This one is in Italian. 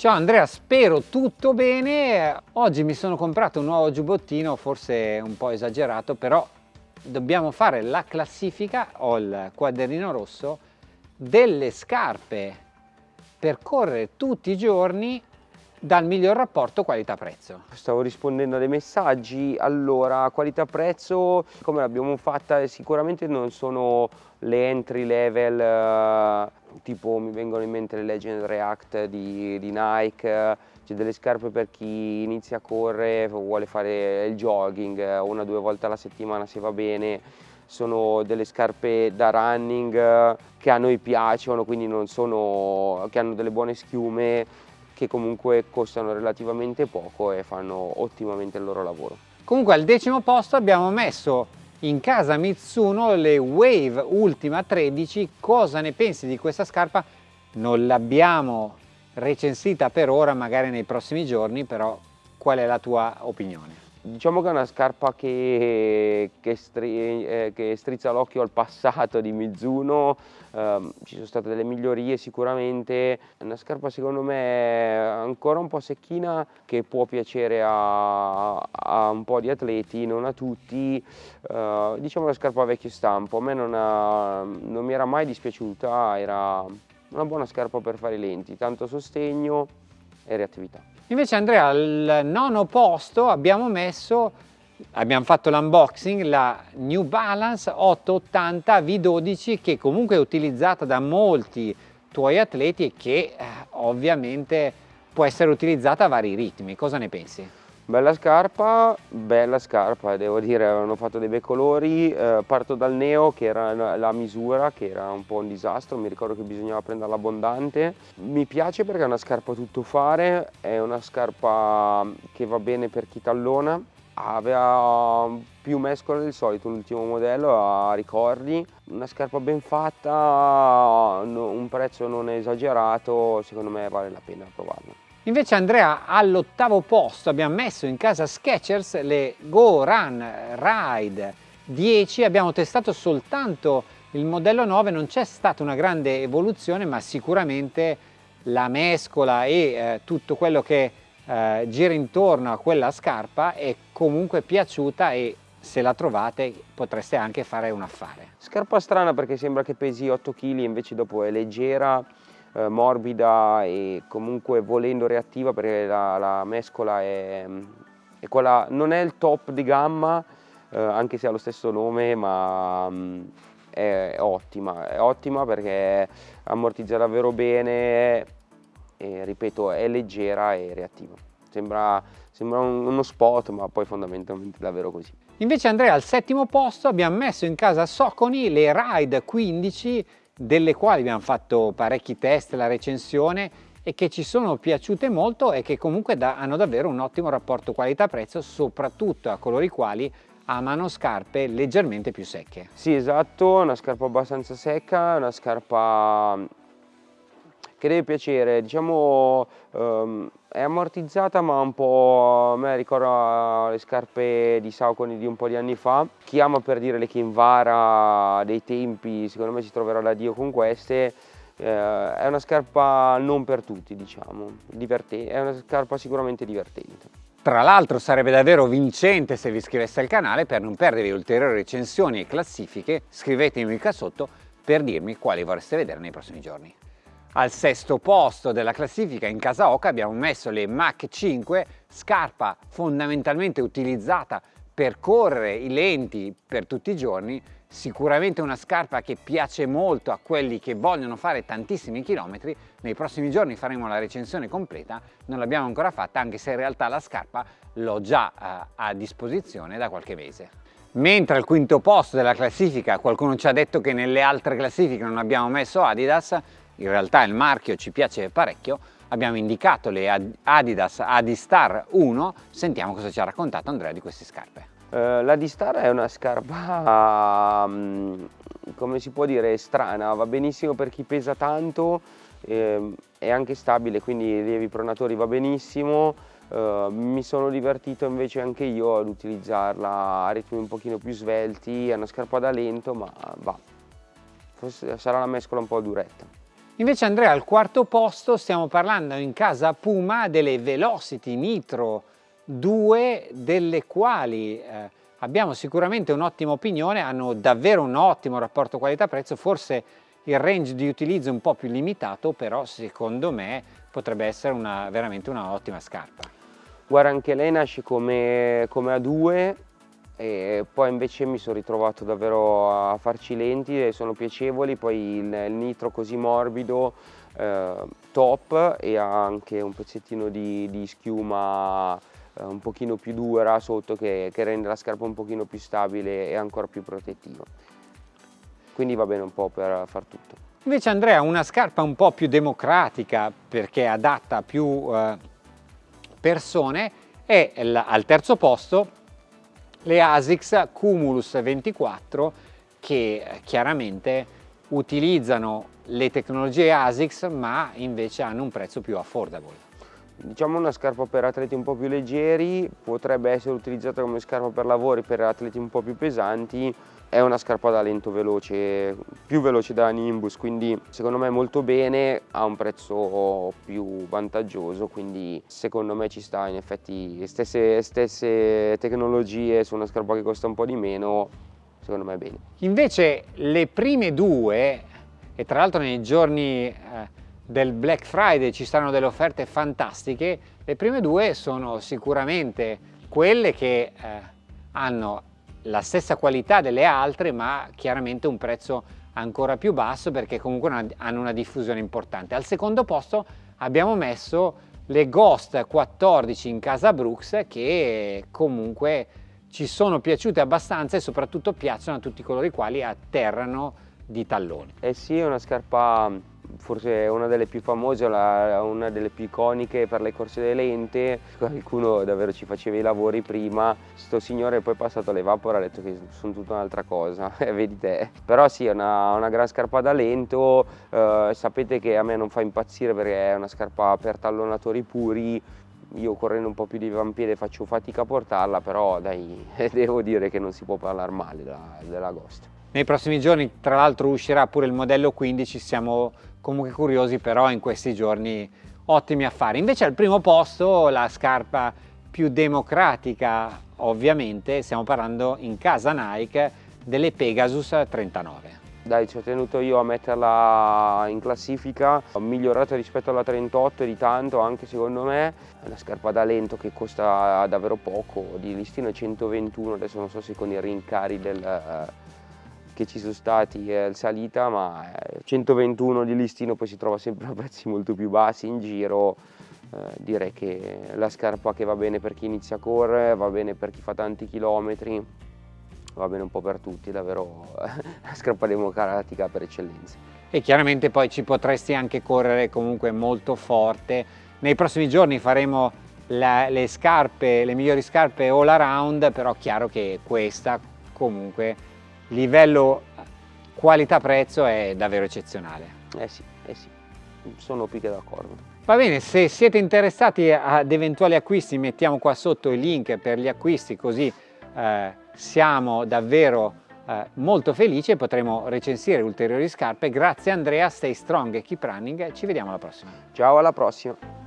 Ciao Andrea, spero tutto bene. Oggi mi sono comprato un nuovo giubbottino, forse un po' esagerato, però dobbiamo fare la classifica, ho il quadernino rosso, delle scarpe per correre tutti i giorni dal miglior rapporto qualità-prezzo. Stavo rispondendo a dei messaggi, allora qualità-prezzo come l'abbiamo fatta sicuramente non sono le entry level eh, tipo mi vengono in mente le Legend React di, di Nike, c'è delle scarpe per chi inizia a correre, vuole fare il jogging una o due volte alla settimana se va bene, sono delle scarpe da running che a noi piacciono, quindi non sono, che hanno delle buone schiume, che comunque costano relativamente poco e fanno ottimamente il loro lavoro. Comunque al decimo posto abbiamo messo in casa Mitsuno le Wave Ultima 13 cosa ne pensi di questa scarpa? Non l'abbiamo recensita per ora magari nei prossimi giorni però qual è la tua opinione Diciamo che è una scarpa che, che, stri, eh, che strizza l'occhio al passato di Mizuno, eh, ci sono state delle migliorie sicuramente, è una scarpa secondo me ancora un po' secchina che può piacere a, a un po' di atleti, non a tutti, eh, diciamo una scarpa vecchio stampo, a me non, ha, non mi era mai dispiaciuta, era una buona scarpa per fare i lenti, tanto sostegno e reattività. Invece Andrea al nono posto abbiamo messo, abbiamo fatto l'unboxing, la New Balance 880 V12 che comunque è utilizzata da molti tuoi atleti e che eh, ovviamente può essere utilizzata a vari ritmi. Cosa ne pensi? Bella scarpa, bella scarpa, devo dire, hanno fatto dei bei colori, eh, parto dal neo che era la misura, che era un po' un disastro, mi ricordo che bisognava prenderla abbondante. Mi piace perché è una scarpa tutto fare, è una scarpa che va bene per chi tallona, aveva più mescole del solito l'ultimo modello a ricordi, una scarpa ben fatta, un prezzo non esagerato, secondo me vale la pena provarla. Invece Andrea all'ottavo posto abbiamo messo in casa Skechers le Go Run Ride 10, abbiamo testato soltanto il modello 9, non c'è stata una grande evoluzione ma sicuramente la mescola e eh, tutto quello che eh, gira intorno a quella scarpa è comunque piaciuta e se la trovate potreste anche fare un affare. Scarpa strana perché sembra che pesi 8 kg invece dopo è leggera eh, morbida e comunque volendo reattiva perché la, la mescola è, è, quella, non è il top di gamma eh, anche se ha lo stesso nome ma mm, è, è, ottima, è ottima perché ammortizza davvero bene e ripeto è leggera e reattiva. Sembra, sembra uno spot ma poi fondamentalmente è davvero così. Invece Andrea al settimo posto abbiamo messo in casa Soconi le Ride 15 delle quali abbiamo fatto parecchi test, la recensione e che ci sono piaciute molto e che comunque da, hanno davvero un ottimo rapporto qualità-prezzo soprattutto a coloro i quali amano scarpe leggermente più secche. Sì esatto, una scarpa abbastanza secca, una scarpa che deve piacere, diciamo um, è ammortizzata ma un po', a me ricorda le scarpe di Saucony di un po' di anni fa. Chi ama per dire le Kinvara dei tempi, secondo me si troverà da Dio con queste. Eh, è una scarpa non per tutti, diciamo, divertente, è una scarpa sicuramente divertente. Tra l'altro sarebbe davvero vincente se vi iscriveste al canale per non perdere ulteriori recensioni e classifiche, scrivetemi qua sotto per dirmi quali vorreste vedere nei prossimi giorni. Al sesto posto della classifica in casa Oca abbiamo messo le Mach 5, scarpa fondamentalmente utilizzata per correre i lenti per tutti i giorni, sicuramente una scarpa che piace molto a quelli che vogliono fare tantissimi chilometri, nei prossimi giorni faremo la recensione completa, non l'abbiamo ancora fatta anche se in realtà la scarpa l'ho già eh, a disposizione da qualche mese. Mentre al quinto posto della classifica qualcuno ci ha detto che nelle altre classifiche non abbiamo messo Adidas, in realtà il marchio ci piace parecchio, abbiamo indicato le Adidas Adistar 1, sentiamo cosa ci ha raccontato Andrea di queste scarpe. Uh, la Adistar è una scarpa, um, come si può dire, strana, va benissimo per chi pesa tanto, eh, è anche stabile, quindi rilievi pronatori va benissimo, uh, mi sono divertito invece anche io ad utilizzarla a ritmi un pochino più svelti, è una scarpa da lento ma va, Forse sarà una mescola un po' duretta. Invece Andrea al quarto posto stiamo parlando in casa Puma delle Velocity Nitro 2 delle quali eh, abbiamo sicuramente un'ottima opinione, hanno davvero un ottimo rapporto qualità-prezzo, forse il range di utilizzo è un po' più limitato, però secondo me potrebbe essere una, veramente una ottima scarpa. Guarda anche lei nasce come, come A2 e poi invece mi sono ritrovato davvero a farci lenti e sono piacevoli, poi il, il nitro così morbido, eh, top e ha anche un pezzettino di, di schiuma eh, un pochino più dura sotto che, che, rende la scarpa un pochino più stabile e ancora più protettiva. Quindi va bene un po' per far tutto. Invece Andrea, una scarpa un po' più democratica perché adatta a più eh, persone è al terzo posto le ASICS Cumulus 24 che eh, chiaramente utilizzano le tecnologie ASICS ma invece hanno un prezzo più affordable. Diciamo una scarpa per atleti un po' più leggeri, potrebbe essere utilizzata come scarpa per lavori per atleti un po' più pesanti, è una scarpa da lento veloce, più veloce della Nimbus, quindi secondo me molto bene, ha un prezzo più vantaggioso, quindi secondo me ci sta in effetti stesse, stesse tecnologie su una scarpa che costa un po' di meno, secondo me è bene. Invece le prime due, e tra l'altro nei giorni eh, del Black Friday ci saranno delle offerte fantastiche, le prime due sono sicuramente quelle che eh, hanno la stessa qualità delle altre ma chiaramente un prezzo ancora più basso perché comunque hanno una diffusione importante. Al secondo posto abbiamo messo le Ghost 14 in casa Brooks che comunque ci sono piaciute abbastanza e soprattutto piacciono a tutti coloro i quali atterrano di talloni. Eh sì, è una scarpa forse una delle più famose, una delle più iconiche per le corse delle lente, qualcuno davvero ci faceva i lavori prima, sto signore poi è passato alle vapor ha detto che sono tutta un'altra cosa, vedi te. Però sì, è una, una gran scarpa da lento, eh, sapete che a me non fa impazzire perché è una scarpa per tallonatori puri, io correndo un po' più di avampiede faccio fatica a portarla, però dai, devo dire che non si può parlare male della, della Ghost. Nei prossimi giorni tra l'altro uscirà pure il modello 15, siamo comunque curiosi però in questi giorni ottimi affari. Invece al primo posto la scarpa più democratica ovviamente, stiamo parlando in casa Nike delle Pegasus 39. Dai, ci ho tenuto io a metterla in classifica, ho migliorato rispetto alla 38 di tanto anche secondo me, è una scarpa da lento che costa davvero poco, di listino 121, adesso non so se con i rincari del, che ci sono stati è salita, ma 121 di listino poi si trova sempre a prezzi molto più bassi in giro. Eh, direi che la scarpa che va bene per chi inizia a correre, va bene per chi fa tanti chilometri, va bene un po' per tutti, davvero la scarpa democratica per eccellenza. E chiaramente poi ci potresti anche correre comunque molto forte. Nei prossimi giorni faremo la, le scarpe, le migliori scarpe all around, però chiaro che questa comunque livello qualità-prezzo è davvero eccezionale. Eh sì, eh sì, sono più che d'accordo. Va bene, se siete interessati ad eventuali acquisti mettiamo qua sotto il link per gli acquisti così eh, siamo davvero eh, molto felici e potremo recensire ulteriori scarpe. Grazie Andrea, stay strong e keep running, ci vediamo alla prossima. Ciao, alla prossima.